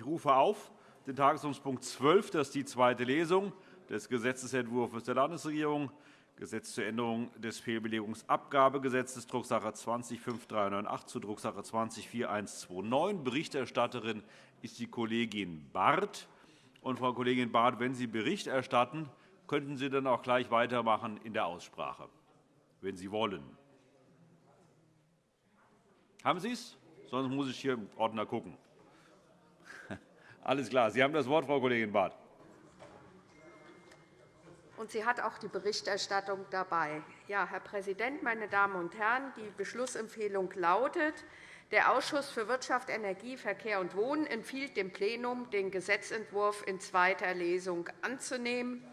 Ich rufe auf den Tagesordnungspunkt 12, das ist die zweite Lesung des Gesetzentwurfs der Landesregierung, Gesetz zur Änderung des Fehlbelegungsabgabegesetzes, Drucksache 20-5398 zu Drucksache 20-4129. Berichterstatterin ist die Kollegin Barth. Und, Frau Kollegin Barth, wenn Sie Bericht erstatten, könnten Sie dann auch gleich weitermachen in der Aussprache, wenn Sie wollen. Haben Sie es? Sonst muss ich hier im Ordner gucken. Alles klar. Sie haben das Wort, Frau Kollegin Barth. Und sie hat auch die Berichterstattung dabei. Ja, Herr Präsident, meine Damen und Herren! Die Beschlussempfehlung lautet, der Ausschuss für Wirtschaft, Energie, Verkehr und Wohnen empfiehlt dem Plenum, den Gesetzentwurf in zweiter Lesung anzunehmen.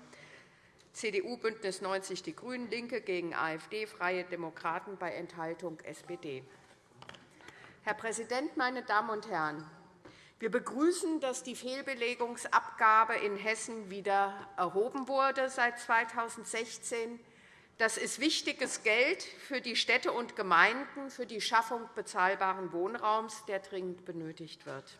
CDU, BÜNDNIS 90 die GRÜNEN, LINKE gegen AfD, Freie Demokraten bei Enthaltung SPD. Herr Präsident, meine Damen und Herren! Wir begrüßen, dass die Fehlbelegungsabgabe in Hessen wieder erhoben wurde seit 2016. Das ist wichtiges Geld für die Städte und Gemeinden für die Schaffung bezahlbaren Wohnraums, der dringend benötigt wird.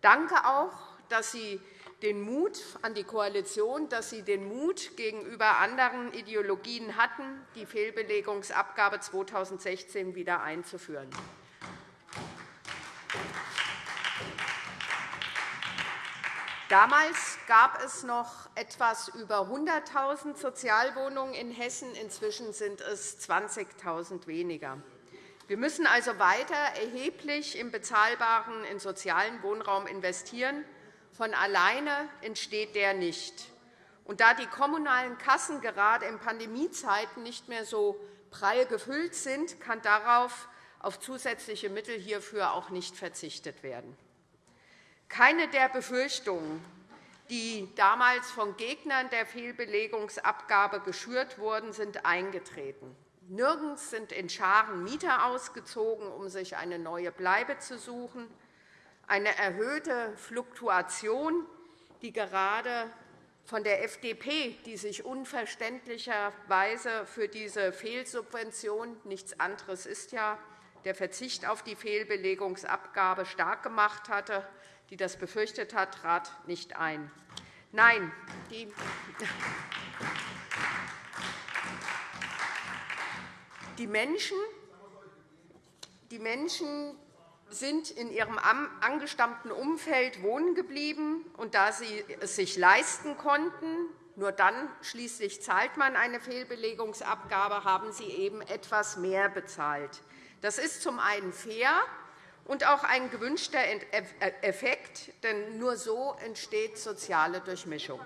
Danke auch dass Sie den Mut an die Koalition, dass Sie den Mut gegenüber anderen Ideologien hatten, die Fehlbelegungsabgabe 2016 wieder einzuführen. Damals gab es noch etwas über 100.000 Sozialwohnungen in Hessen. Inzwischen sind es 20.000 weniger. Wir müssen also weiter erheblich im bezahlbaren, in sozialen Wohnraum investieren. Von alleine entsteht der nicht. Und da die kommunalen Kassen gerade in Pandemiezeiten nicht mehr so prall gefüllt sind, kann darauf auf zusätzliche Mittel hierfür auch nicht verzichtet werden. Keine der Befürchtungen, die damals von Gegnern der Fehlbelegungsabgabe geschürt wurden, sind eingetreten. Nirgends sind in Scharen Mieter ausgezogen, um sich eine neue Bleibe zu suchen. Eine erhöhte Fluktuation, die gerade von der FDP, die sich unverständlicherweise für diese Fehlsubvention nichts anderes ist ja der Verzicht auf die Fehlbelegungsabgabe stark gemacht hatte, die das befürchtet hat, trat nicht ein. Nein, die die Menschen, die Menschen sind in ihrem angestammten Umfeld wohnen geblieben, und da sie es sich leisten konnten, nur dann schließlich zahlt man eine Fehlbelegungsabgabe, haben sie eben etwas mehr bezahlt. Das ist zum einen fair, und auch ein gewünschter Effekt, denn nur so entsteht soziale Durchmischung.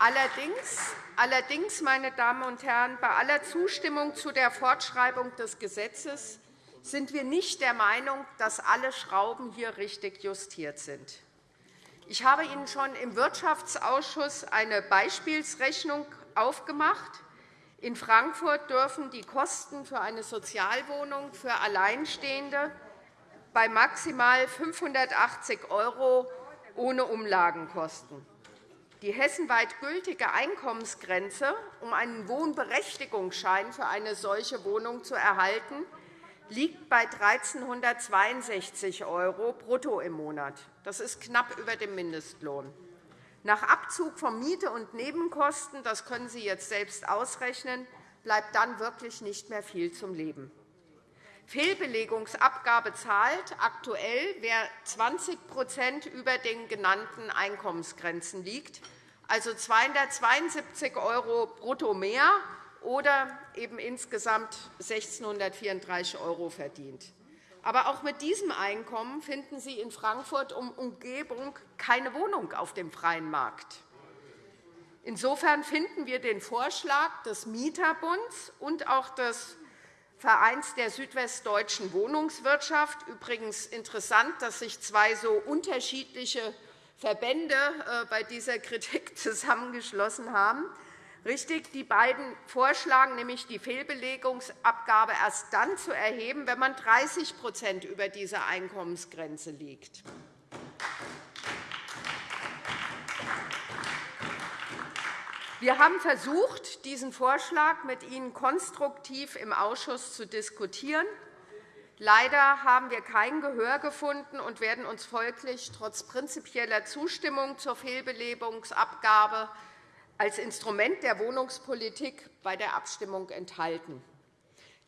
Allerdings, meine Damen und Herren, bei aller Zustimmung zu der Fortschreibung des Gesetzes sind wir nicht der Meinung, dass alle Schrauben hier richtig justiert sind. Ich habe Ihnen schon im Wirtschaftsausschuss eine Beispielsrechnung aufgemacht, in Frankfurt dürfen die Kosten für eine Sozialwohnung für Alleinstehende bei maximal 580 € ohne Umlagen kosten. Die hessenweit gültige Einkommensgrenze, um einen Wohnberechtigungsschein für eine solche Wohnung zu erhalten, liegt bei 1.362 € brutto im Monat. Das ist knapp über dem Mindestlohn. Nach Abzug von Miete und Nebenkosten, das können Sie jetzt selbst ausrechnen, bleibt dann wirklich nicht mehr viel zum Leben. Fehlbelegungsabgabe zahlt aktuell, wer 20% über den genannten Einkommensgrenzen liegt, also 272 € brutto mehr oder eben insgesamt 1.634 € verdient. Aber auch mit diesem Einkommen finden Sie in Frankfurt um Umgebung keine Wohnung auf dem freien Markt. Insofern finden wir den Vorschlag des Mieterbunds und auch des Vereins der südwestdeutschen Wohnungswirtschaft übrigens interessant, dass sich zwei so unterschiedliche Verbände äh, bei dieser Kritik zusammengeschlossen haben richtig, die beiden vorschlagen, nämlich die Fehlbelegungsabgabe erst dann zu erheben, wenn man 30% über dieser Einkommensgrenze liegt. Wir haben versucht, diesen Vorschlag mit Ihnen konstruktiv im Ausschuss zu diskutieren. Leider haben wir kein Gehör gefunden und werden uns folglich trotz prinzipieller Zustimmung zur Fehlbelebungsabgabe als Instrument der Wohnungspolitik bei der Abstimmung enthalten.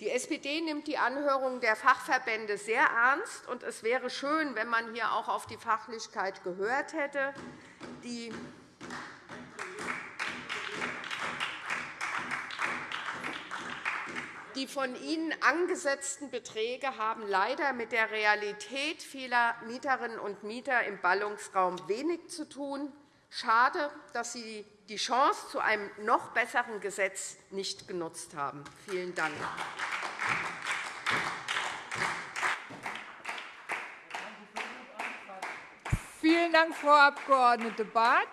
Die SPD nimmt die Anhörung der Fachverbände sehr ernst, und es wäre schön, wenn man hier auch auf die Fachlichkeit gehört hätte. Die Die von Ihnen angesetzten Beträge haben leider mit der Realität vieler Mieterinnen und Mieter im Ballungsraum wenig zu tun. Schade, dass Sie die Chance zu einem noch besseren Gesetz nicht genutzt haben. Vielen Dank. Vielen Dank, Frau Abg. Barth.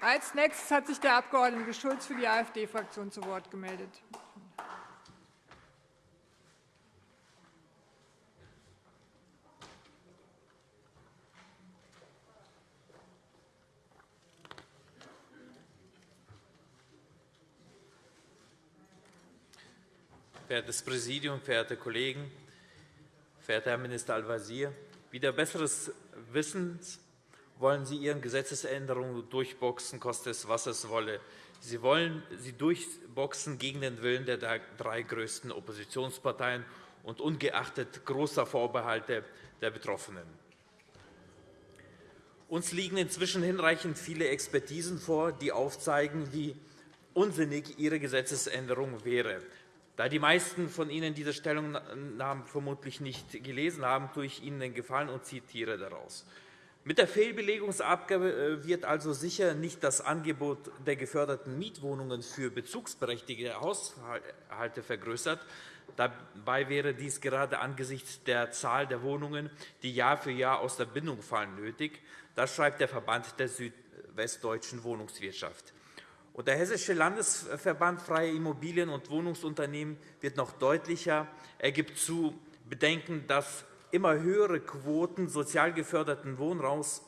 Als nächstes hat sich der Abg. Schulz für die AfD-Fraktion zu Wort gemeldet. Verehrtes Präsidium, verehrte Kollegen, verehrter Herr Minister Al-Wazir, wieder besseres Wissens wollen Sie Ihren Gesetzesänderungen durchboxen, koste es, was es wolle. Sie wollen sie durchboxen gegen den Willen der drei größten Oppositionsparteien und ungeachtet großer Vorbehalte der Betroffenen. Uns liegen inzwischen hinreichend viele Expertisen vor, die aufzeigen, wie unsinnig Ihre Gesetzesänderung wäre. Da die meisten von Ihnen diese Stellungnahmen vermutlich nicht gelesen haben, tue ich Ihnen den Gefallen und zitiere daraus. Mit der Fehlbelegungsabgabe äh, wird also sicher nicht das Angebot der geförderten Mietwohnungen für bezugsberechtigte Haushalte vergrößert. Dabei wäre dies gerade angesichts der Zahl der Wohnungen, die Jahr für Jahr aus der Bindung fallen, nötig. Das schreibt der Verband der südwestdeutschen Wohnungswirtschaft. Der Hessische Landesverband Freie Immobilien- und Wohnungsunternehmen wird noch deutlicher. Er gibt zu bedenken, dass immer höhere Quoten sozial geförderten Wohnraums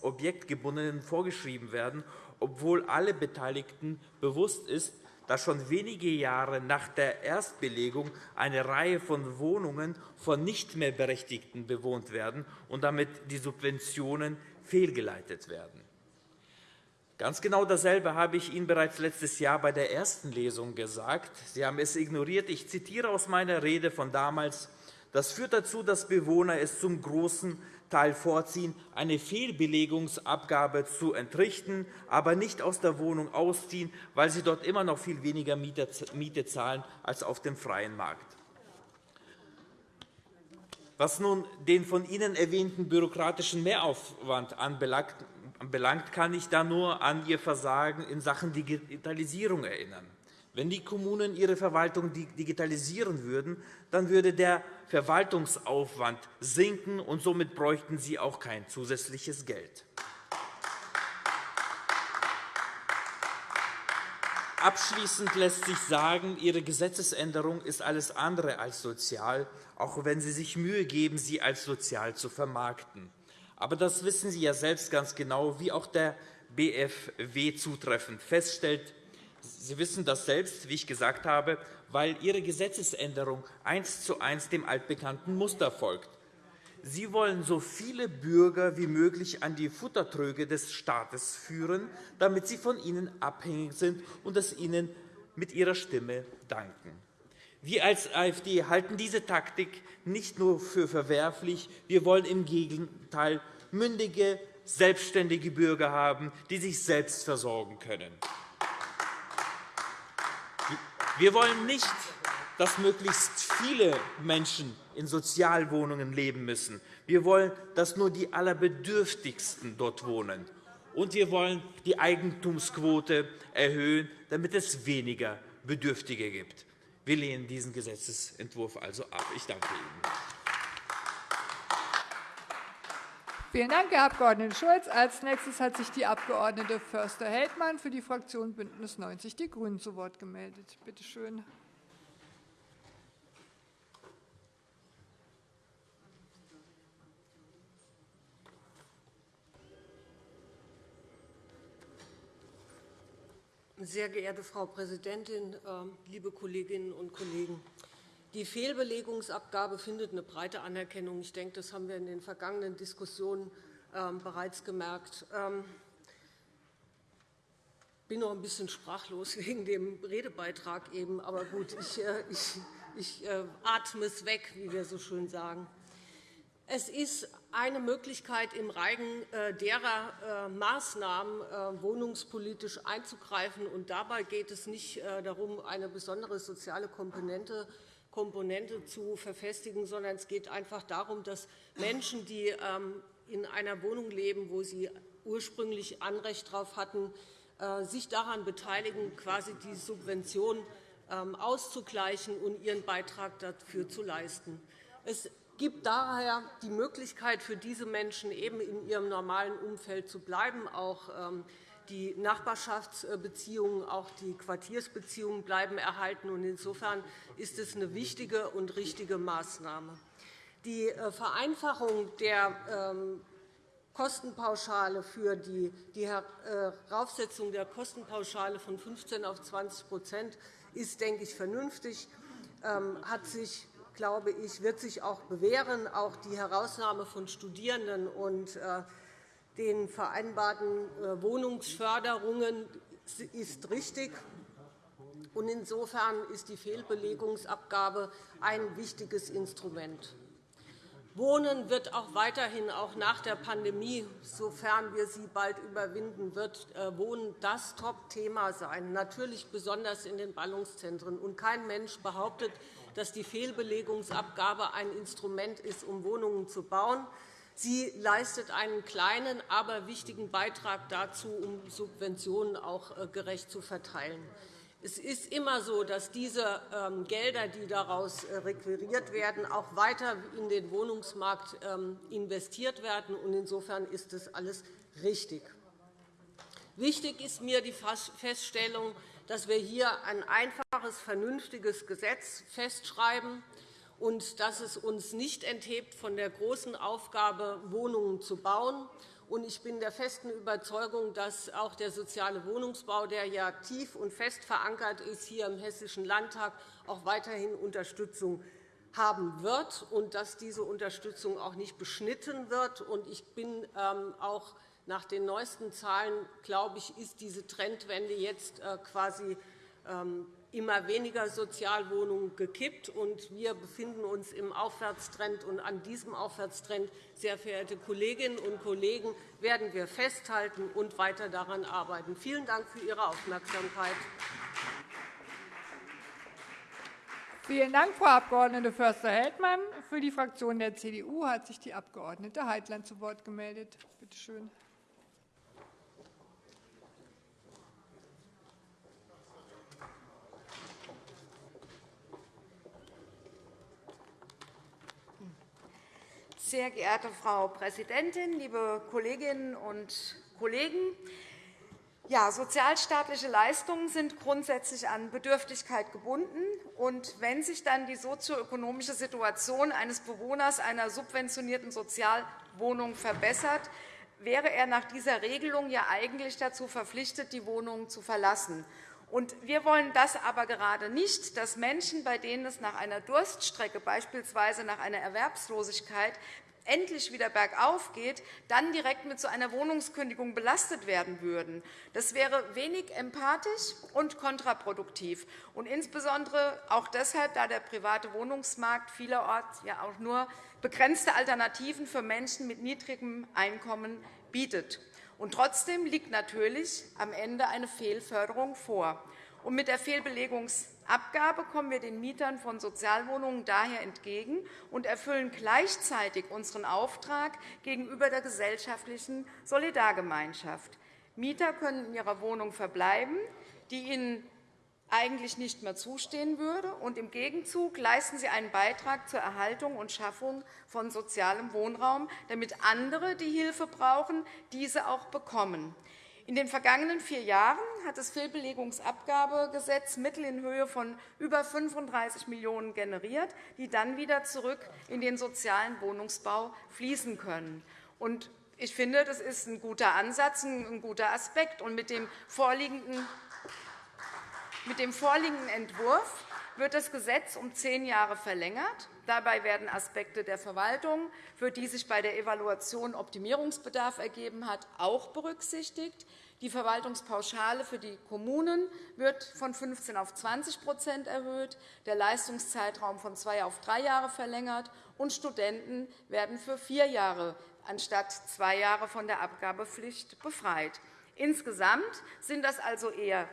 objektgebundenen vorgeschrieben werden, obwohl alle Beteiligten bewusst ist, dass schon wenige Jahre nach der Erstbelegung eine Reihe von Wohnungen von nicht mehr Berechtigten bewohnt werden und damit die Subventionen fehlgeleitet werden. Ganz genau dasselbe habe ich Ihnen bereits letztes Jahr bei der ersten Lesung gesagt. Sie haben es ignoriert. Ich zitiere aus meiner Rede von damals. Das führt dazu, dass Bewohner es zum großen Teil vorziehen, eine Fehlbelegungsabgabe zu entrichten, aber nicht aus der Wohnung ausziehen, weil sie dort immer noch viel weniger Miete zahlen als auf dem freien Markt. Was nun den von Ihnen erwähnten bürokratischen Mehraufwand anbelangt, kann ich da nur an Ihr Versagen in Sachen Digitalisierung erinnern. Wenn die Kommunen ihre Verwaltung digitalisieren würden, dann würde der Verwaltungsaufwand sinken, und somit bräuchten sie auch kein zusätzliches Geld. Abschließend lässt sich sagen, Ihre Gesetzesänderung ist alles andere als sozial, auch wenn Sie sich Mühe geben, sie als sozial zu vermarkten. Aber das wissen Sie ja selbst ganz genau, wie auch der BFW zutreffend feststellt. Sie wissen das selbst, wie ich gesagt habe, weil Ihre Gesetzesänderung eins zu eins dem altbekannten Muster folgt. Sie wollen so viele Bürger wie möglich an die Futtertröge des Staates führen, damit sie von ihnen abhängig sind und es ihnen mit ihrer Stimme danken. Wir als AfD halten diese Taktik nicht nur für verwerflich, wir wollen im Gegenteil mündige, selbstständige Bürger haben, die sich selbst versorgen können. Wir wollen nicht, dass möglichst viele Menschen in Sozialwohnungen leben müssen. Wir wollen, dass nur die Allerbedürftigsten dort wohnen. Und wir wollen die Eigentumsquote erhöhen, damit es weniger Bedürftige gibt. Wir lehnen diesen Gesetzentwurf also ab. Ich danke Ihnen. Vielen Dank, Herr Abg. Schulz. Als nächstes hat sich die Abg. Förster-Heldmann für die Fraktion BÜNDNIS 90 die GRÜNEN zu Wort gemeldet. Bitte schön. Sehr geehrte Frau Präsidentin, ähm, liebe Kolleginnen und Kollegen! Die Fehlbelegungsabgabe findet eine breite Anerkennung. Ich denke, das haben wir in den vergangenen Diskussionen ähm, bereits gemerkt. Ähm, ich bin noch ein bisschen sprachlos wegen dem Redebeitrag eben, aber gut, ich, äh, ich, ich äh, atme es weg, wie wir so schön sagen. Es ist eine Möglichkeit, im Reigen äh, derer Maßnahmen wohnungspolitisch einzugreifen. Und dabei geht es nicht darum, eine besondere soziale Komponente Komponente zu verfestigen, sondern es geht einfach darum, dass Menschen, die ähm, in einer Wohnung leben, wo sie ursprünglich Anrecht darauf hatten, äh, sich daran beteiligen, quasi die Subvention ähm, auszugleichen und ihren Beitrag dafür zu leisten. Es gibt daher die Möglichkeit für diese Menschen, eben in ihrem normalen Umfeld zu bleiben, auch ähm, die Nachbarschaftsbeziehungen, auch die Quartiersbeziehungen bleiben erhalten. Insofern ist es eine wichtige und richtige Maßnahme. Die äh, Vereinfachung der ähm, Kostenpauschale für die, Heraufsetzung äh, der Kostenpauschale von 15 auf 20% ist, denke ich, vernünftig, ähm, hat sich, glaube ich, wird sich auch bewähren. Auch die Herausnahme von Studierenden und äh, den vereinbarten äh, Wohnungsförderungen ist richtig. Insofern ist die Fehlbelegungsabgabe ein wichtiges Instrument. Wohnen wird auch weiterhin, auch nach der Pandemie, sofern wir sie bald überwinden, wird äh, Wohnen das Top-Thema sein, natürlich besonders in den Ballungszentren. Und kein Mensch behauptet, dass die Fehlbelegungsabgabe ein Instrument ist, um Wohnungen zu bauen. Sie leistet einen kleinen, aber wichtigen Beitrag dazu, um Subventionen auch äh, gerecht zu verteilen. Es ist immer so, dass diese ähm, Gelder, die daraus äh, requiriert werden, auch weiter in den Wohnungsmarkt ähm, investiert werden. Insofern ist das alles richtig. Wichtig ist mir die Feststellung, dass wir hier ein einfaches, vernünftiges Gesetz festschreiben, und dass es uns nicht enthebt von der großen Aufgabe, Wohnungen zu bauen. Ich bin der festen Überzeugung, dass auch der soziale Wohnungsbau, der ja tief und fest verankert ist hier im Hessischen Landtag, auch weiterhin Unterstützung haben wird und dass diese Unterstützung auch nicht beschnitten wird. Ich bin ähm, auch nach den neuesten Zahlen, glaube ich, ist diese Trendwende jetzt äh, quasi ähm, immer weniger Sozialwohnungen gekippt. Und wir befinden uns im Aufwärtstrend. Und an diesem Aufwärtstrend, sehr verehrte Kolleginnen und Kollegen, werden wir festhalten und weiter daran arbeiten. Vielen Dank für Ihre Aufmerksamkeit. Vielen Dank, Frau Abg. Förster-Heldmann. Für die Fraktion der CDU hat sich die Abg. Heitland zu Wort gemeldet. Bitte schön. Sehr geehrte Frau Präsidentin, liebe Kolleginnen und Kollegen! Ja, sozialstaatliche Leistungen sind grundsätzlich an Bedürftigkeit gebunden. Und wenn sich dann die sozioökonomische Situation eines Bewohners einer subventionierten Sozialwohnung verbessert, wäre er nach dieser Regelung ja eigentlich dazu verpflichtet, die Wohnung zu verlassen. Und wir wollen das aber gerade nicht, dass Menschen, bei denen es nach einer Durststrecke, beispielsweise nach einer Erwerbslosigkeit, endlich wieder bergauf geht, dann direkt mit so einer Wohnungskündigung belastet werden würden. Das wäre wenig empathisch und kontraproduktiv, und insbesondere auch deshalb, da der private Wohnungsmarkt vielerorts ja auch nur begrenzte Alternativen für Menschen mit niedrigem Einkommen bietet. Und trotzdem liegt natürlich am Ende eine Fehlförderung vor. Und mit der Fehlbelegungsabgabe kommen wir den Mietern von Sozialwohnungen daher entgegen und erfüllen gleichzeitig unseren Auftrag gegenüber der gesellschaftlichen Solidargemeinschaft. Mieter können in ihrer Wohnung verbleiben, die ihnen eigentlich nicht mehr zustehen würde. Und Im Gegenzug leisten sie einen Beitrag zur Erhaltung und Schaffung von sozialem Wohnraum, damit andere, die Hilfe brauchen, diese auch bekommen. In den vergangenen vier Jahren hat das Fehlbelegungsabgabegesetz Mittel in Höhe von über 35 Millionen € generiert, die dann wieder zurück in den sozialen Wohnungsbau fließen können. Ich finde, das ist ein guter Ansatz, ein guter Aspekt. Mit dem vorliegenden Entwurf wird das Gesetz um zehn Jahre verlängert. Dabei werden Aspekte der Verwaltung, für die sich bei der Evaluation Optimierungsbedarf ergeben hat, auch berücksichtigt. Die Verwaltungspauschale für die Kommunen wird von 15 auf 20% erhöht, der Leistungszeitraum von zwei auf drei Jahre verlängert, und Studenten werden für vier Jahre anstatt zwei Jahre von der Abgabepflicht befreit. Insgesamt sind das also eher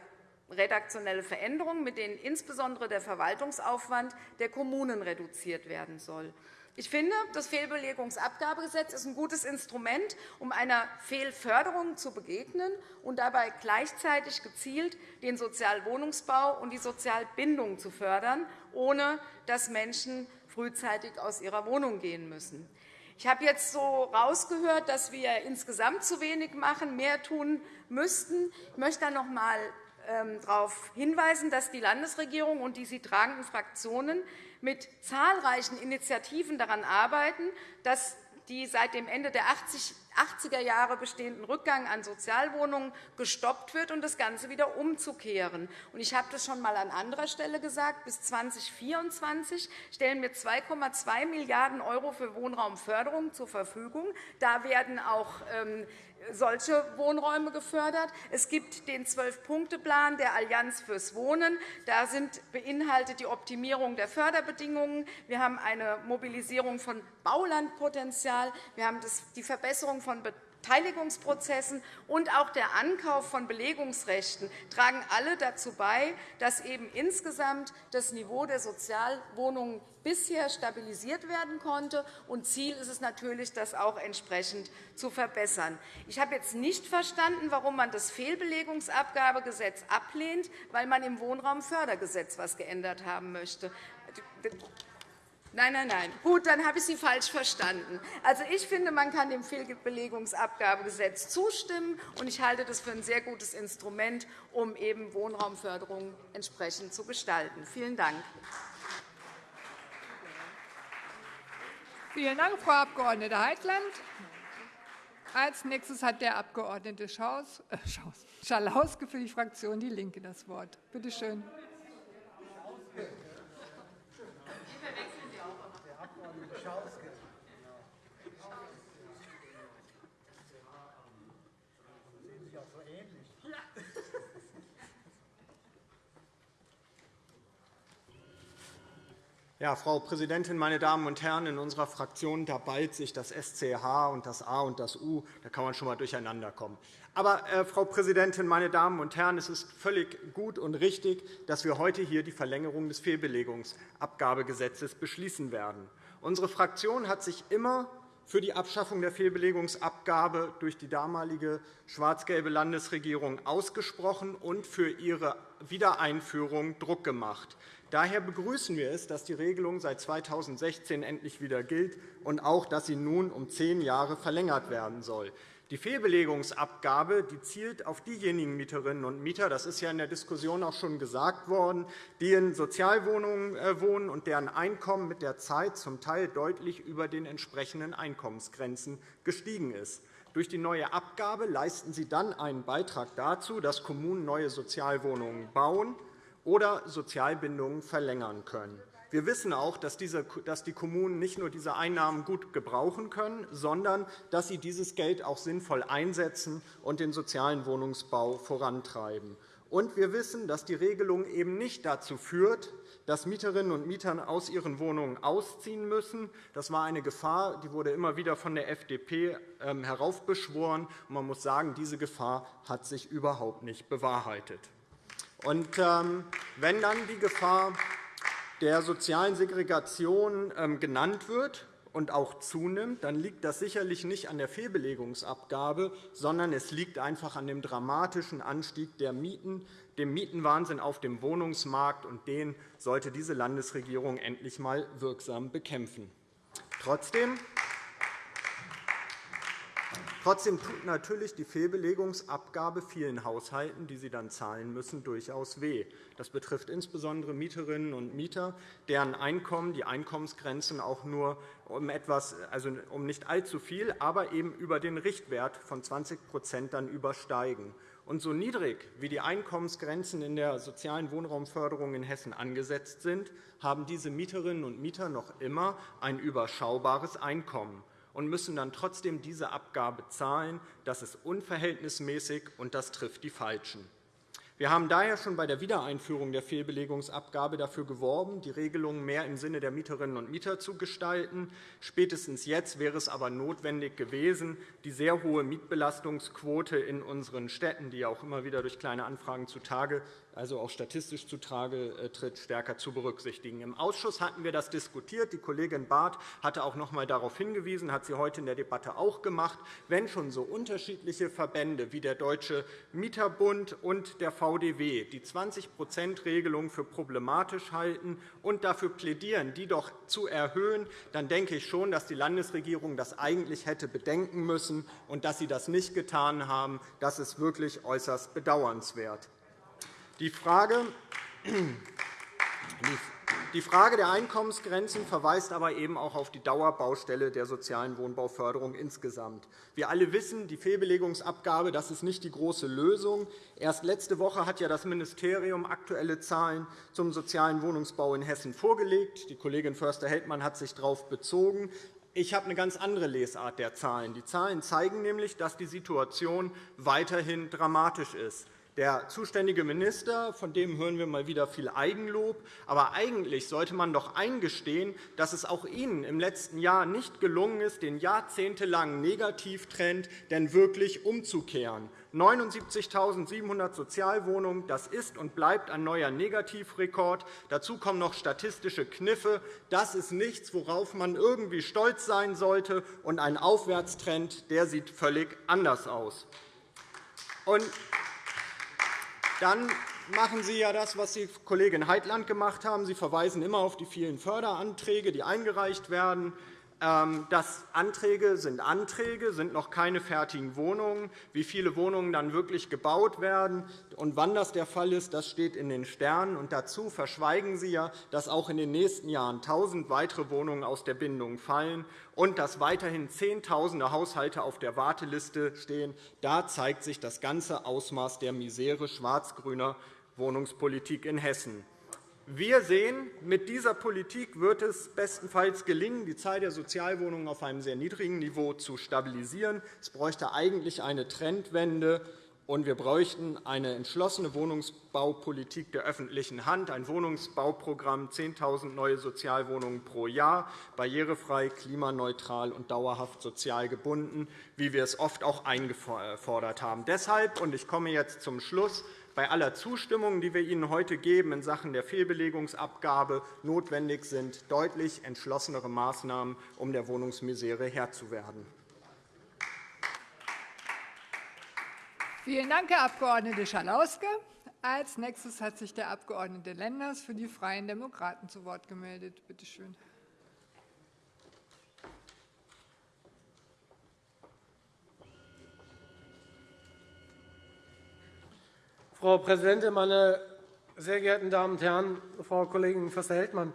redaktionelle Veränderungen, mit denen insbesondere der Verwaltungsaufwand der Kommunen reduziert werden soll. Ich finde, das Fehlbelegungsabgabegesetz ist ein gutes Instrument, um einer Fehlförderung zu begegnen und dabei gleichzeitig gezielt den Sozialwohnungsbau und die Sozialbindung zu fördern, ohne dass Menschen frühzeitig aus ihrer Wohnung gehen müssen. Ich habe jetzt so herausgehört, dass wir insgesamt zu wenig machen, mehr tun müssten. Ich möchte noch einmal darauf hinweisen, dass die Landesregierung und die sie tragenden Fraktionen mit zahlreichen Initiativen daran arbeiten, dass die seit dem Ende der 80er Jahre bestehenden Rückgang an Sozialwohnungen gestoppt wird und das Ganze wieder umzukehren. Ich habe das schon einmal an anderer Stelle gesagt. Bis 2024 stellen wir 2,2 Milliarden € für Wohnraumförderung zur Verfügung. Da werden auch ähm, solche Wohnräume gefördert. Es gibt den Zwölf-Punkte-Plan der Allianz fürs Wohnen. Da sind beinhaltet die Optimierung der Förderbedingungen. Wir haben eine Mobilisierung von Baulandpotenzial. Wir haben die Verbesserung von Beteiligungsprozessen und auch der Ankauf von Belegungsrechten tragen alle dazu bei, dass eben insgesamt das Niveau der Sozialwohnungen bisher stabilisiert werden konnte. Und Ziel ist es natürlich, das auch entsprechend zu verbessern. Ich habe jetzt nicht verstanden, warum man das Fehlbelegungsabgabegesetz ablehnt, weil man im Wohnraumfördergesetz etwas geändert haben möchte. Nein, nein, nein. Gut, dann habe ich Sie falsch verstanden. Also, ich finde, man kann dem Fehlbelegungsabgabegesetz zustimmen, und ich halte das für ein sehr gutes Instrument, um eben Wohnraumförderung entsprechend zu gestalten. Vielen Dank. Vielen Dank, Frau Abg. Heitland. Als nächstes hat der Abg. Äh, Schalauske für die Fraktion DIE LINKE das Wort. Bitte schön. Ja, Frau Präsidentin, meine Damen und Herren! In unserer Fraktion da ballt sich das SCH und das A und das U. Da kann man schon einmal durcheinander kommen. Aber, äh, Frau Präsidentin, meine Damen und Herren, es ist völlig gut und richtig, dass wir heute hier die Verlängerung des Fehlbelegungsabgabegesetzes beschließen werden. Unsere Fraktion hat sich immer für die Abschaffung der Fehlbelegungsabgabe durch die damalige schwarz-gelbe Landesregierung ausgesprochen und für ihre Wiedereinführung Druck gemacht. Daher begrüßen wir es, dass die Regelung seit 2016 endlich wieder gilt und auch, dass sie nun um zehn Jahre verlängert werden soll. Die Fehlbelegungsabgabe die zielt auf diejenigen Mieterinnen und Mieter, das ist ja in der Diskussion auch schon gesagt worden, die in Sozialwohnungen äh, wohnen und deren Einkommen mit der Zeit zum Teil deutlich über den entsprechenden Einkommensgrenzen gestiegen ist. Durch die neue Abgabe leisten sie dann einen Beitrag dazu, dass Kommunen neue Sozialwohnungen bauen oder Sozialbindungen verlängern können. Wir wissen auch, dass die Kommunen nicht nur diese Einnahmen gut gebrauchen können, sondern dass sie dieses Geld auch sinnvoll einsetzen und den sozialen Wohnungsbau vorantreiben. Und wir wissen, dass die Regelung eben nicht dazu führt, dass Mieterinnen und Mieter aus ihren Wohnungen ausziehen müssen. Das war eine Gefahr, die wurde immer wieder von der FDP ähm, heraufbeschworen. Man muss sagen, diese Gefahr hat sich überhaupt nicht bewahrheitet. Und ähm, wenn dann die Gefahr der sozialen Segregation ähm, genannt wird und auch zunimmt, dann liegt das sicherlich nicht an der Fehlbelegungsabgabe, sondern es liegt einfach an dem dramatischen Anstieg der Mieten, dem Mietenwahnsinn auf dem Wohnungsmarkt. und Den sollte diese Landesregierung endlich einmal wirksam bekämpfen. Trotzdem Trotzdem tut natürlich die Fehlbelegungsabgabe vielen Haushalten, die sie dann zahlen müssen, durchaus weh. Das betrifft insbesondere Mieterinnen und Mieter, deren Einkommen die Einkommensgrenzen auch nur um, etwas, also um nicht allzu viel, aber eben über den Richtwert von 20 dann übersteigen. Und so niedrig wie die Einkommensgrenzen in der sozialen Wohnraumförderung in Hessen angesetzt sind, haben diese Mieterinnen und Mieter noch immer ein überschaubares Einkommen und müssen dann trotzdem diese Abgabe zahlen. Das ist unverhältnismäßig, und das trifft die Falschen. Wir haben daher schon bei der Wiedereinführung der Fehlbelegungsabgabe dafür geworben, die Regelungen mehr im Sinne der Mieterinnen und Mieter zu gestalten. Spätestens jetzt wäre es aber notwendig gewesen, die sehr hohe Mietbelastungsquote in unseren Städten, die auch immer wieder durch kleine Anfragen zutage also auch statistisch zutage äh, tritt, stärker zu berücksichtigen. Im Ausschuss hatten wir das diskutiert. Die Kollegin Barth hatte auch noch einmal darauf hingewiesen, hat sie heute in der Debatte auch gemacht. Wenn schon so unterschiedliche Verbände wie der Deutsche Mieterbund und der VDW die 20-%-Regelung für problematisch halten und dafür plädieren, die doch zu erhöhen, dann denke ich schon, dass die Landesregierung das eigentlich hätte bedenken müssen. Und dass sie das nicht getan haben, das ist wirklich äußerst bedauernswert. Die Frage, der Einkommensgrenzen verweist aber eben auch auf die Dauerbaustelle der sozialen Wohnbauförderung insgesamt. Wir alle wissen, die Fehlbelegungsabgabe das ist nicht die große Lösung. Erst letzte Woche hat ja das Ministerium aktuelle Zahlen zum sozialen Wohnungsbau in Hessen vorgelegt. Die Kollegin Förster-Heldmann hat sich darauf bezogen. Ich habe eine ganz andere Lesart der Zahlen. Die Zahlen zeigen nämlich, dass die Situation weiterhin dramatisch ist. Der zuständige Minister, von dem hören wir mal wieder viel Eigenlob. Aber eigentlich sollte man doch eingestehen, dass es auch Ihnen im letzten Jahr nicht gelungen ist, den jahrzehntelangen Negativtrend denn wirklich umzukehren. 79.700 Sozialwohnungen, das ist und bleibt ein neuer Negativrekord. Dazu kommen noch statistische Kniffe. Das ist nichts, worauf man irgendwie stolz sein sollte. Und ein Aufwärtstrend der sieht völlig anders aus. Und dann machen Sie ja das, was Sie Kollegin Heitland gemacht haben. Sie verweisen immer auf die vielen Förderanträge, die eingereicht werden. Ähm, das Anträge sind Anträge, sind noch keine fertigen Wohnungen. Wie viele Wohnungen dann wirklich gebaut werden und wann das der Fall ist, das steht in den Sternen. Und dazu verschweigen Sie ja, dass auch in den nächsten Jahren 1.000 weitere Wohnungen aus der Bindung fallen und dass weiterhin Zehntausende Haushalte auf der Warteliste stehen. Da zeigt sich das ganze Ausmaß der Misere schwarz-grüner Wohnungspolitik in Hessen. Wir sehen, mit dieser Politik wird es bestenfalls gelingen, die Zahl der Sozialwohnungen auf einem sehr niedrigen Niveau zu stabilisieren. Es bräuchte eigentlich eine Trendwende, und wir bräuchten eine entschlossene Wohnungsbaupolitik der öffentlichen Hand, ein Wohnungsbauprogramm, 10.000 neue Sozialwohnungen pro Jahr, barrierefrei, klimaneutral und dauerhaft sozial gebunden, wie wir es oft auch eingefordert haben. Deshalb, und ich komme jetzt zum Schluss, bei aller Zustimmung, die wir Ihnen heute geben in Sachen der Fehlbelegungsabgabe, notwendig sind deutlich entschlossenere Maßnahmen, um der Wohnungsmisere Herr zu werden. Vielen Dank, Herr Abg. Schalauske. Als nächstes hat sich der Abg. Lenders für die Freien Demokraten zu Wort gemeldet. Bitte schön. Frau Präsidentin, meine sehr geehrten Damen und Herren! Frau Kollegin Förster-Heldmann,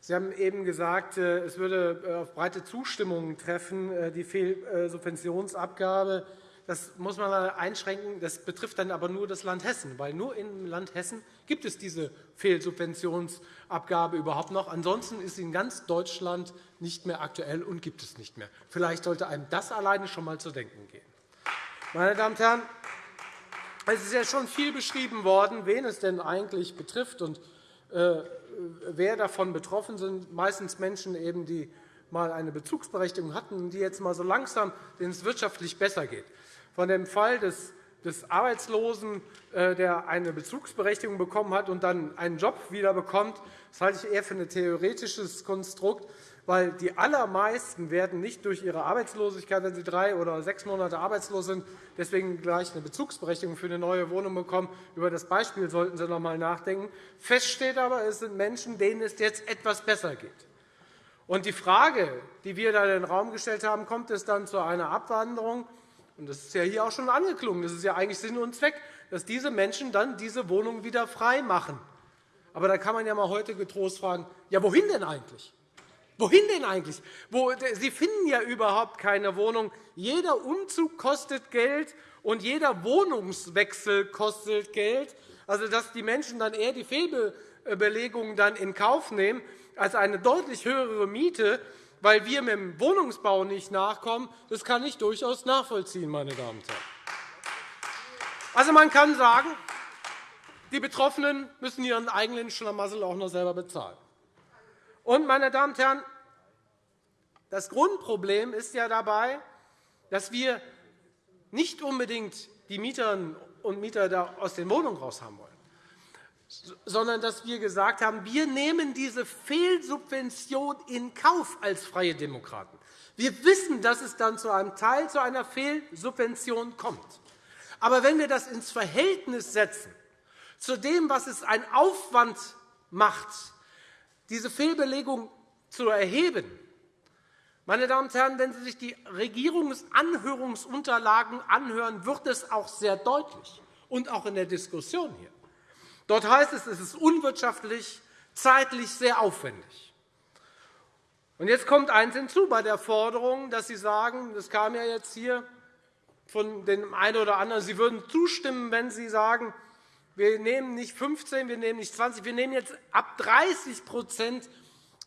Sie haben eben gesagt, äh, es würde äh, auf breite Zustimmung treffen, äh, die Fehlsubventionsabgabe. Das muss man einschränken. Das betrifft dann aber nur das Land Hessen, weil nur im Land Hessen gibt es diese Fehlsubventionsabgabe überhaupt noch. Ansonsten ist sie in ganz Deutschland nicht mehr aktuell und gibt es nicht mehr. Vielleicht sollte einem das alleine schon einmal zu denken gehen. Meine Damen und Herren, es ist ja schon viel beschrieben worden, wen es denn eigentlich betrifft und äh, wer davon betroffen sind. Meistens Menschen, eben, die mal eine Bezugsberechtigung hatten und die jetzt mal so langsam, denen es wirtschaftlich besser geht. Von dem Fall des des Arbeitslosen, äh, der eine Bezugsberechtigung bekommen hat und dann einen Job wieder bekommt, das halte ich eher für ein theoretisches Konstrukt weil die allermeisten werden nicht durch ihre Arbeitslosigkeit, wenn sie drei oder sechs Monate arbeitslos sind, deswegen gleich eine Bezugsberechtigung für eine neue Wohnung bekommen. Über das Beispiel sollten Sie noch einmal nachdenken. Fest steht aber, es sind Menschen, denen es jetzt etwas besser geht. Und die Frage, die wir da in den Raum gestellt haben, kommt es dann zu einer Abwanderung? Und das ist ja hier auch schon angeklungen. Das ist ja eigentlich Sinn und Zweck, dass diese Menschen dann diese Wohnung wieder frei machen. Aber da kann man ja mal heute getrost fragen, ja, wohin denn eigentlich? Wohin denn eigentlich? Sie finden ja überhaupt keine Wohnung. Jeder Umzug kostet Geld, und jeder Wohnungswechsel kostet Geld, also dass die Menschen dann eher die Fehlbelegung dann in Kauf nehmen als eine deutlich höhere Miete, weil wir mit dem Wohnungsbau nicht nachkommen, das kann ich durchaus nachvollziehen, meine Damen und Herren. Also, man kann sagen, die Betroffenen müssen ihren eigenen Schlamassel auch noch selber bezahlen. Und, meine Damen und Herren, das Grundproblem ist ja dabei, dass wir nicht unbedingt die Mieterinnen und Mieter aus den Wohnungen raus haben wollen, sondern dass wir gesagt haben, wir nehmen diese Fehlsubvention in Kauf als Freie Demokraten. Wir wissen, dass es dann zu einem Teil zu einer Fehlsubvention kommt. Aber wenn wir das ins Verhältnis setzen zu dem, was es ein Aufwand macht, diese Fehlbelegung zu erheben, meine Damen und Herren, wenn Sie sich die Regierungsanhörungsunterlagen anhören, wird es auch sehr deutlich, und auch in der Diskussion hier. Dort heißt es, es ist unwirtschaftlich, zeitlich sehr aufwendig. Und jetzt kommt eines hinzu bei der Forderung, dass Sie sagen, das kam ja jetzt hier von dem einen oder anderen, Sie würden zustimmen, wenn Sie sagen, wir nehmen nicht 15, wir nehmen nicht 20, wir nehmen jetzt ab 30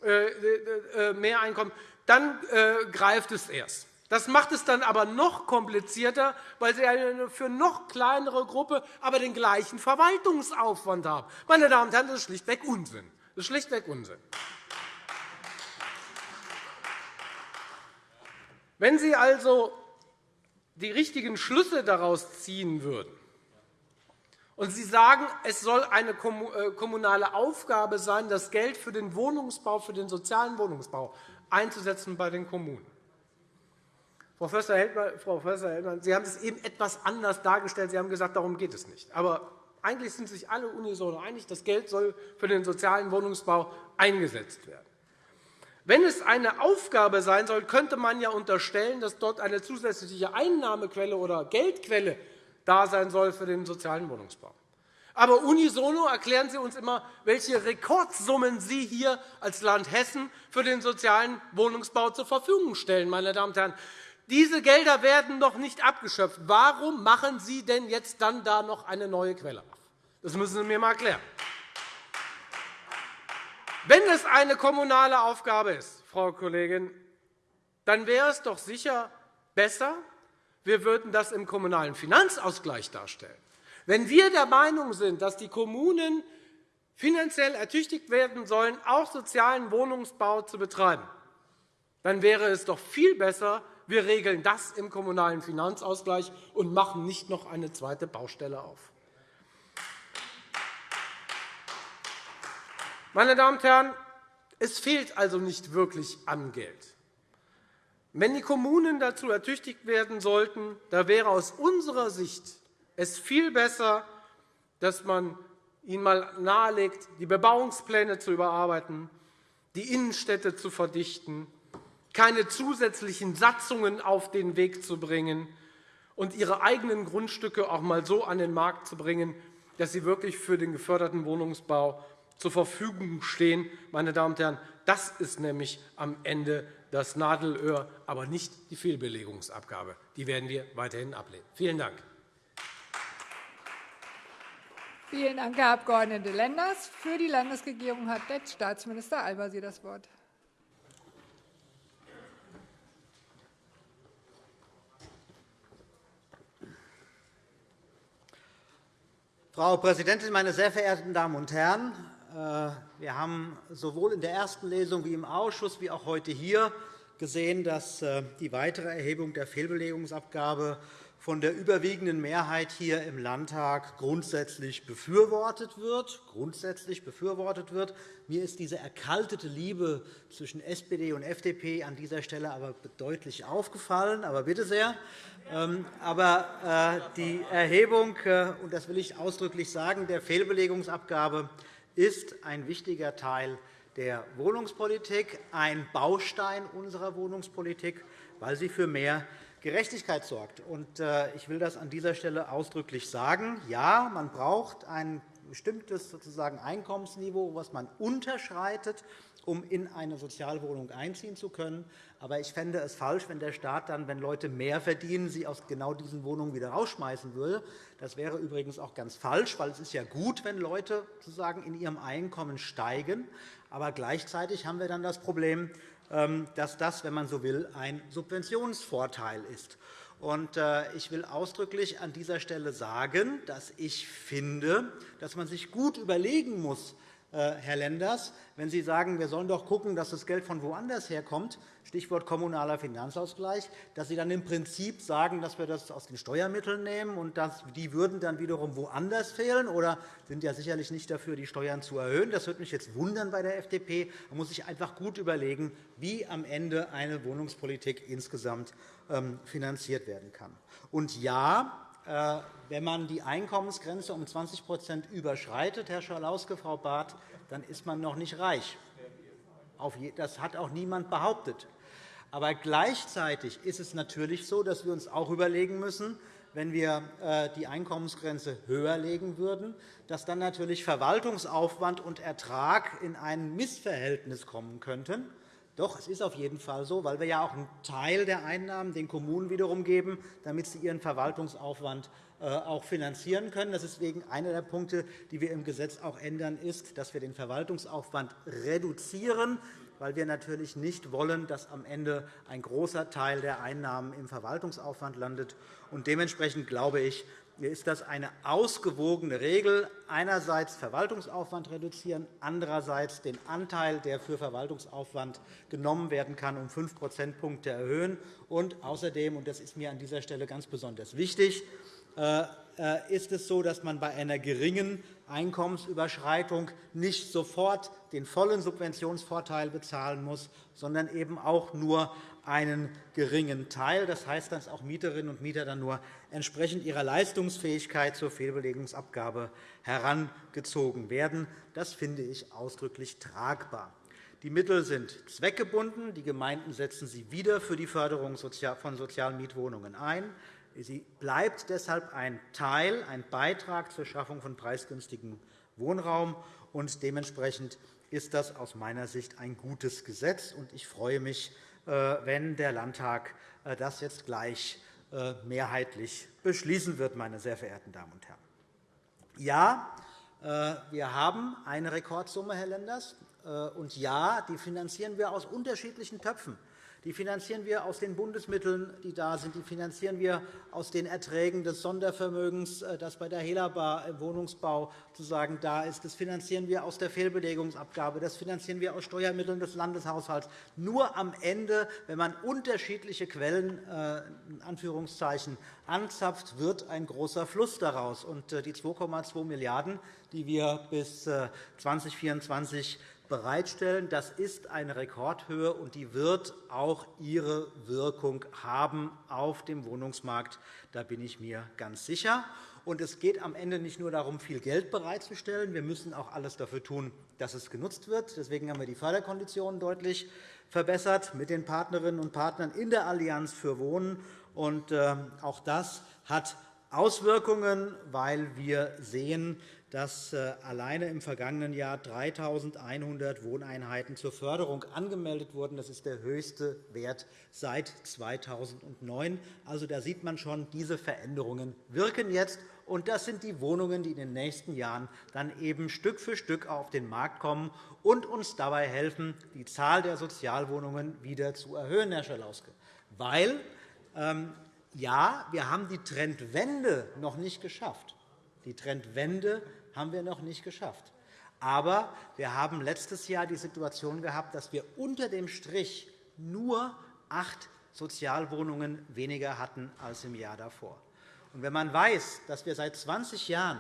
äh, äh, mehr Einkommen, dann äh, greift es erst. Das macht es dann aber noch komplizierter, weil Sie eine für noch kleinere Gruppe aber den gleichen Verwaltungsaufwand haben. Meine Damen und Herren, das ist schlichtweg Unsinn. Das ist schlichtweg Unsinn. Wenn Sie also die richtigen Schlüsse daraus ziehen würden und Sie sagen, es soll eine äh, kommunale Aufgabe sein, das Geld für den Wohnungsbau, für den sozialen Wohnungsbau einzusetzen bei den Kommunen, Frau Förster-Heldmann, Sie haben es eben etwas anders dargestellt. Sie haben gesagt, darum geht es nicht. Aber eigentlich sind sich alle unisono einig, das Geld soll für den sozialen Wohnungsbau eingesetzt werden. Wenn es eine Aufgabe sein soll, könnte man ja unterstellen, dass dort eine zusätzliche Einnahmequelle oder Geldquelle da sein soll für den sozialen Wohnungsbau. Aber unisono erklären Sie uns immer, welche Rekordsummen Sie hier als Land Hessen für den sozialen Wohnungsbau zur Verfügung stellen. Meine Damen und Herren. Diese Gelder werden noch nicht abgeschöpft. Warum machen Sie denn jetzt dann da noch eine neue Quelle auf? Das müssen Sie mir einmal erklären. Wenn es eine kommunale Aufgabe ist, Frau Kollegin, dann wäre es doch sicher besser, wir würden das im Kommunalen Finanzausgleich darstellen. Wenn wir der Meinung sind, dass die Kommunen finanziell ertüchtigt werden sollen, auch sozialen Wohnungsbau zu betreiben, dann wäre es doch viel besser, wir regeln das im Kommunalen Finanzausgleich und machen nicht noch eine zweite Baustelle auf. Meine Damen und Herren, es fehlt also nicht wirklich an Geld. Wenn die Kommunen dazu ertüchtigt werden sollten, da wäre aus unserer Sicht es viel besser, dass man ihnen einmal nahelegt, die Bebauungspläne zu überarbeiten, die Innenstädte zu verdichten, keine zusätzlichen Satzungen auf den Weg zu bringen und ihre eigenen Grundstücke auch einmal so an den Markt zu bringen, dass sie wirklich für den geförderten Wohnungsbau zur Verfügung stehen. Meine Damen und Herren, das ist nämlich am Ende das Nadelöhr, aber nicht die Fehlbelegungsabgabe. Die werden wir weiterhin ablehnen. Vielen Dank. Vielen Dank, Herr Abg. Lenders. Für die Landesregierung hat der Staatsminister Al-Wazir das Wort. Frau Präsidentin, meine sehr verehrten Damen und Herren! Äh, wir haben sowohl in der ersten Lesung wie im Ausschuss wie auch heute hier gesehen, dass äh, die weitere Erhebung der Fehlbelegungsabgabe von der überwiegenden Mehrheit hier im Landtag grundsätzlich befürwortet wird. Grundsätzlich befürwortet wird. Mir ist diese erkaltete Liebe zwischen SPD und FDP an dieser Stelle aber deutlich aufgefallen. Aber bitte sehr. Ähm, aber äh, die Erhebung, und das will ich ausdrücklich sagen, der Fehlbelegungsabgabe ist ein wichtiger Teil der Wohnungspolitik, ein Baustein unserer Wohnungspolitik, weil sie für mehr Gerechtigkeit sorgt. Äh, ich will das an dieser Stelle ausdrücklich sagen. Ja, man braucht einen bestimmtes sozusagen Einkommensniveau, was man unterschreitet, um in eine Sozialwohnung einziehen zu können. Aber ich fände es falsch, wenn der Staat dann, wenn Leute mehr verdienen, sie aus genau diesen Wohnungen wieder rausschmeißen würde. Das wäre übrigens auch ganz falsch, weil es ist ja gut, wenn Leute sozusagen in ihrem Einkommen steigen. Aber gleichzeitig haben wir dann das Problem, ähm, dass das, wenn man so will, ein Subventionsvorteil ist. Äh, ich will ausdrücklich an dieser Stelle sagen, dass ich finde, dass man sich gut überlegen muss, Herr Lenders, wenn Sie sagen, wir sollen doch schauen, dass das Geld von woanders herkommt, Stichwort kommunaler Finanzausgleich, dass Sie dann im Prinzip sagen, dass wir das aus den Steuermitteln nehmen und dass die würden dann wiederum woanders fehlen oder sind ja sicherlich nicht dafür, die Steuern zu erhöhen. Das würde mich jetzt wundern bei der FDP. Man muss sich einfach gut überlegen, wie am Ende eine Wohnungspolitik insgesamt ähm, finanziert werden kann. Und ja, äh, wenn man die Einkommensgrenze um 20% überschreitet, Herr Schalauske, Frau Barth, dann ist man noch nicht reich. Das hat auch niemand behauptet. Aber gleichzeitig ist es natürlich so, dass wir uns auch überlegen müssen, wenn wir äh, die Einkommensgrenze höher legen würden, dass dann natürlich Verwaltungsaufwand und Ertrag in ein Missverhältnis kommen könnten. Doch, es ist auf jeden Fall so, weil wir ja auch einen Teil der Einnahmen den Kommunen wiederum geben, damit sie ihren Verwaltungsaufwand äh, auch finanzieren können. Deswegen einer der Punkte, die wir im Gesetz auch ändern, ist, dass wir den Verwaltungsaufwand reduzieren, weil wir natürlich nicht wollen, dass am Ende ein großer Teil der Einnahmen im Verwaltungsaufwand landet. Dementsprechend glaube ich, ist das eine ausgewogene Regel, einerseits Verwaltungsaufwand reduzieren, andererseits den Anteil, der für Verwaltungsaufwand genommen werden kann, um 5 Prozentpunkte erhöhen. Und außerdem, und das ist mir an dieser Stelle ganz besonders wichtig, äh, äh, ist es so, dass man bei einer geringen Einkommensüberschreitung nicht sofort den vollen Subventionsvorteil bezahlen muss, sondern eben auch nur einen geringen Teil. Das heißt, dass auch Mieterinnen und Mieter dann nur entsprechend ihrer Leistungsfähigkeit zur Fehlbelegungsabgabe herangezogen werden. Das finde ich ausdrücklich tragbar. Die Mittel sind zweckgebunden. Die Gemeinden setzen sie wieder für die Förderung von sozialen Mietwohnungen ein. Sie bleibt deshalb ein Teil, ein Beitrag zur Schaffung von preisgünstigem Wohnraum. Und dementsprechend ist das aus meiner Sicht ein gutes Gesetz. Ich freue mich, wenn der Landtag äh, das jetzt gleich äh, mehrheitlich beschließen wird, meine sehr verehrten Damen und Herren. Ja, wir haben eine Rekordsumme, Herr Lenders. Und ja, die finanzieren wir aus unterschiedlichen Töpfen. Die finanzieren wir aus den Bundesmitteln, die da sind. Die finanzieren wir aus den Erträgen des Sondervermögens, äh, das bei der Helaba im Wohnungsbau sozusagen da ist. Das finanzieren wir aus der Fehlbelegungsabgabe. Das finanzieren wir aus Steuermitteln des Landeshaushalts. Nur am Ende, wenn man unterschiedliche Quellen äh, in Anführungszeichen, anzapft, wird ein großer Fluss daraus. Äh, die 2,2 Milliarden €, die wir bis 2024 bereitstellen. Das ist eine Rekordhöhe, und die wird auch ihre Wirkung haben auf dem Wohnungsmarkt. Da bin ich mir ganz sicher. Und es geht am Ende nicht nur darum, viel Geld bereitzustellen. Wir müssen auch alles dafür tun, dass es genutzt wird. Deswegen haben wir die Förderkonditionen deutlich verbessert mit den Partnerinnen und Partnern in der Allianz für Wohnen. Und äh, auch das hat Auswirkungen, weil wir sehen, dass äh, alleine im vergangenen Jahr 3.100 Wohneinheiten zur Förderung angemeldet wurden. Das ist der höchste Wert seit 2009. Also, da sieht man schon, diese Veränderungen wirken jetzt. Und das sind die Wohnungen, die in den nächsten Jahren dann eben Stück für Stück auf den Markt kommen und uns dabei helfen, die Zahl der Sozialwohnungen wieder zu erhöhen, Herr Schalauske. Weil, ähm, ja, wir haben die Trendwende noch nicht geschafft. Die Trendwende haben wir noch nicht geschafft. Aber wir haben letztes Jahr die Situation gehabt, dass wir unter dem Strich nur acht Sozialwohnungen weniger hatten als im Jahr davor. Und wenn man weiß, dass wir seit 20 Jahren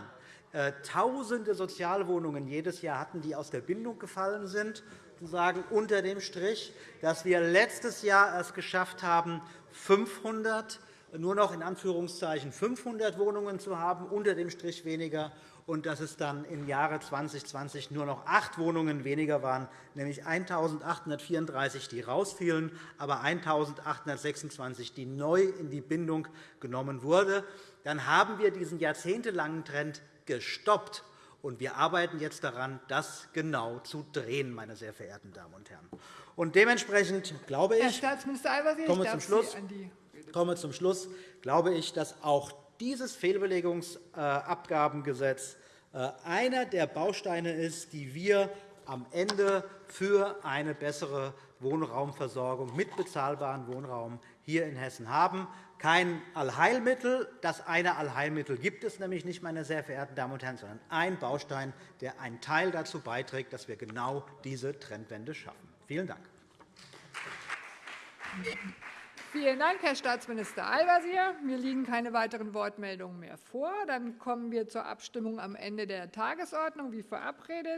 äh, Tausende Sozialwohnungen jedes Jahr hatten, die aus der Bindung gefallen sind, sozusagen unter dem Strich, dass wir letztes Jahr es geschafft haben, 500 nur noch in Anführungszeichen 500 Wohnungen zu haben, unter dem Strich weniger, und dass es dann im Jahre 2020 nur noch acht Wohnungen weniger waren, nämlich 1.834, die rausfielen, aber 1.826, die neu in die Bindung genommen wurden, dann haben wir diesen jahrzehntelangen Trend gestoppt. Und wir arbeiten jetzt daran, das genau zu drehen, meine sehr verehrten Damen und Herren. Und dementsprechend glaube ich, Herr Staatsminister Al-Wazir, komme ich zum darf Schluss, Sie an die komme zum Schluss, glaube ich, dass auch dieses Fehlbelegungsabgabengesetz äh, einer der Bausteine ist, die wir am Ende für eine bessere Wohnraumversorgung mit bezahlbarem Wohnraum hier in Hessen haben. Kein Allheilmittel. Das eine Allheilmittel gibt es nämlich nicht, meine sehr verehrten Damen und Herren, sondern ein Baustein, der einen Teil dazu beiträgt, dass wir genau diese Trendwende schaffen. Vielen Dank. Vielen Dank, Herr Staatsminister Al-Wazir. Mir liegen keine weiteren Wortmeldungen mehr vor. Dann kommen wir zur Abstimmung am Ende der Tagesordnung, wie verabredet.